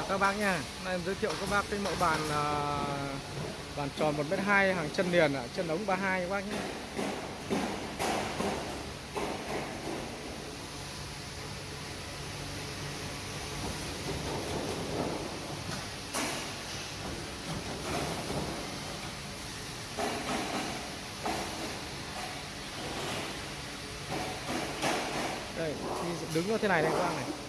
chào các bác nha Hôm Nay em giới thiệu các bác cái mẫu bàn à, bàn tròn 1m2 hàng chân liền ạ, chân ống 32 các bác nhé. Đây, đứng như thế này đây các bác này.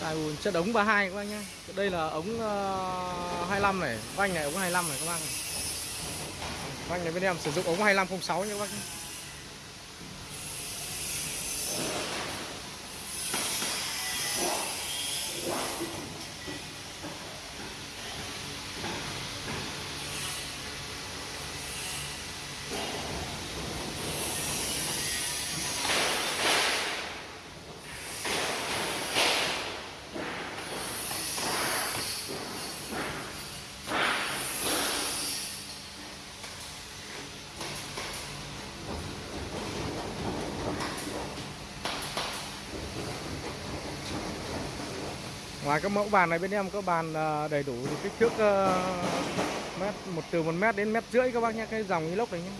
Tài ùn chất ống 32 các bác nhá. Đây là ống ờ, uh, 25 này. Vanh này ống 25 này các bác này Vanh này bên em sử dụng ống 2506 nha các bác nhé Ngoài các mẫu bàn này bên em có bàn à, đầy đủ kích thước ờ, mét, một từ một mét đến mét rưỡi các bác nhé, cái dòng inox này nhé.